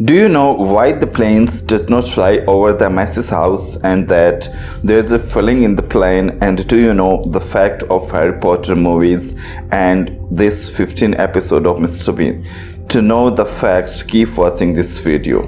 Do you know why the planes does not fly over the Messi's house and that there's a filling in the plane and do you know the fact of Harry Potter movies and this 15 episode of Mr. Bean? To know the facts, keep watching this video.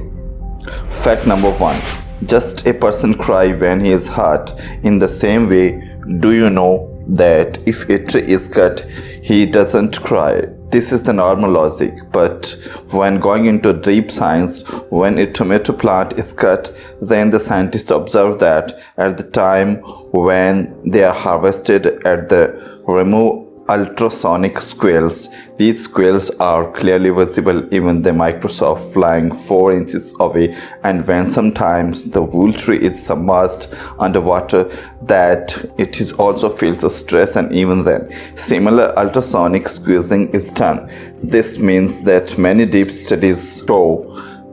Fact number 1. Just a person cry when he is hurt. In the same way, do you know that if a tree is cut, he doesn't cry? This is the normal logic, but when going into deep science, when a tomato plant is cut, then the scientists observe that at the time when they are harvested at the remove ultrasonic squeals. These squeals are clearly visible even the Microsoft flying 4 inches away and when sometimes the wool tree is submerged underwater that it is also feels a stress and even then similar ultrasonic squeezing is done. This means that many deep studies show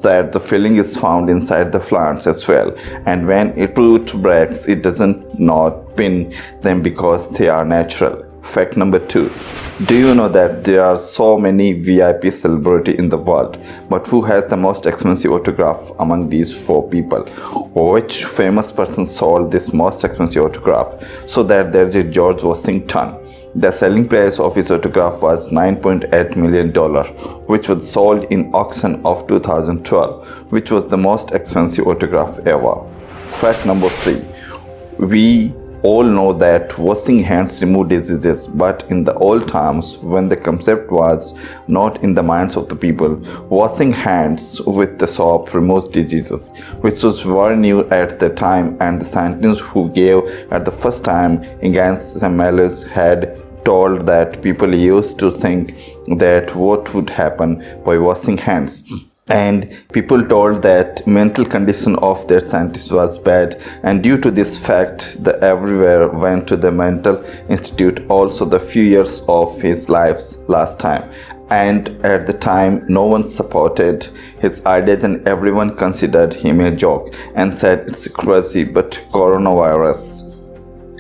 that the filling is found inside the plants as well and when a root breaks it doesn't not pin them because they are natural Fact number two. Do you know that there are so many VIP celebrity in the world, but who has the most expensive autograph among these four people? Which famous person sold this most expensive autograph? So that there is George Washington. The selling price of his autograph was $9.8 million, which was sold in auction of 2012, which was the most expensive autograph ever. Fact number three. We all know that washing hands remove diseases but in the old times when the concept was not in the minds of the people washing hands with the soap removes diseases which was very new at the time and the scientists who gave at the first time against Semmelweis had told that people used to think that what would happen by washing hands and people told that mental condition of that scientist was bad. And due to this fact the everywhere went to the mental institute also the few years of his life's last time. And at the time no one supported his ideas and everyone considered him a joke and said it's crazy but coronavirus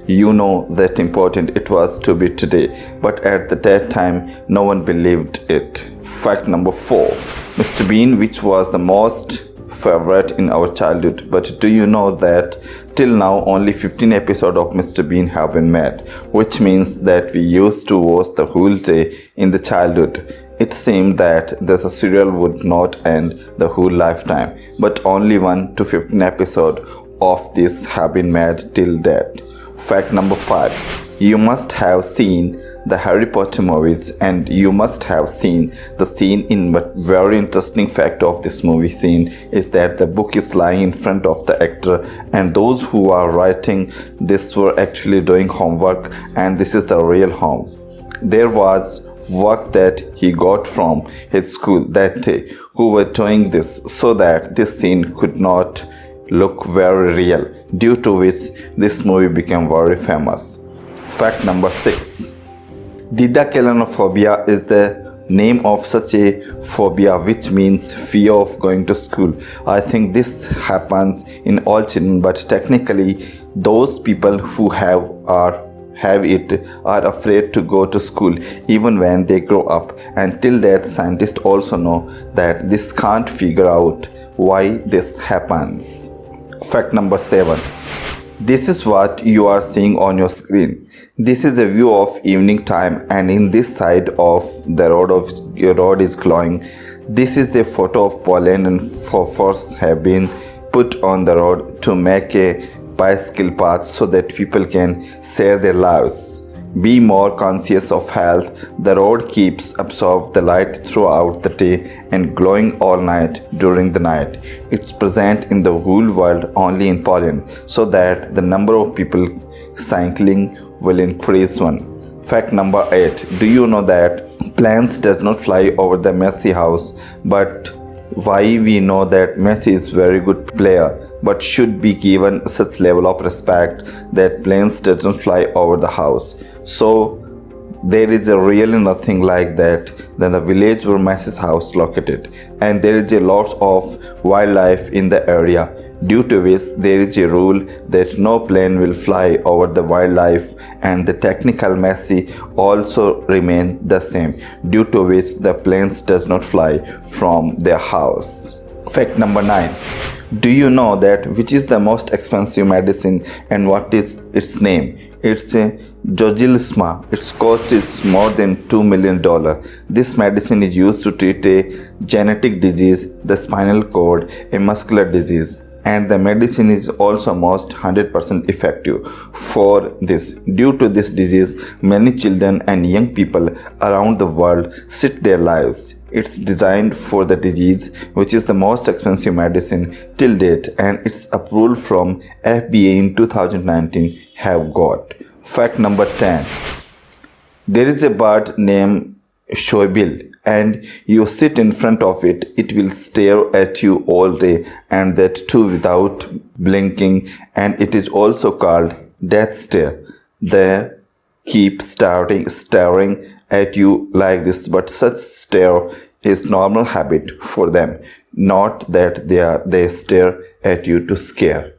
you know that important it was to be today but at that time no one believed it. Fact number four. Mr. Bean which was the most favorite in our childhood but do you know that till now only 15 episodes of mr. Bean have been made which means that we used to watch the whole day in the childhood. It seemed that the serial would not end the whole lifetime but only 1 to 15 episodes of this have been made till date Fact number 5. You must have seen the Harry Potter movies and you must have seen the scene in but very interesting fact of this movie scene is that the book is lying in front of the actor and those who are writing this were actually doing homework and this is the real home. There was work that he got from his school that day who were doing this so that this scene could not look very real due to which this movie became very famous. Fact number 6 Didaskaleinophobia is the name of such a phobia which means fear of going to school. I think this happens in all children but technically those people who have are have it are afraid to go to school even when they grow up until that scientists also know that this can't figure out why this happens. Fact number 7. This is what you are seeing on your screen. This is a view of evening time and in this side of the road of your road is glowing. This is a photo of Poland and phosphorus have been put on the road to make a bicycle path so that people can share their lives. Be more conscious of health. The road keeps absorb the light throughout the day and glowing all night during the night. It's present in the whole world only in Poland so that the number of people cycling will increase one. Fact number 8. Do you know that planes does not fly over the Messi house but why we know that Messi is very good player but should be given such level of respect that planes doesn't fly over the house. So there is a really nothing like that than the village where Messi's house located. And there is a lot of wildlife in the area due to which there is a rule that no plane will fly over the wildlife and the technical Messi also remain the same due to which the planes does not fly from their house. Fact number 9. Do you know that which is the most expensive medicine and what is its name? It's a Zolgensma. Its cost is more than $2 million. This medicine is used to treat a genetic disease, the spinal cord, a muscular disease and the medicine is also most 100% effective for this. Due to this disease, many children and young people around the world sit their lives. It's designed for the disease which is the most expensive medicine till date and its approval from FDA in 2019 have got. Fact number 10. There is a bird named shoebill and you sit in front of it, it will stare at you all day and that too without blinking. And it is also called death stare. They keep staring, staring at you like this but such stare is normal habit for them. Not that they are they stare at you to scare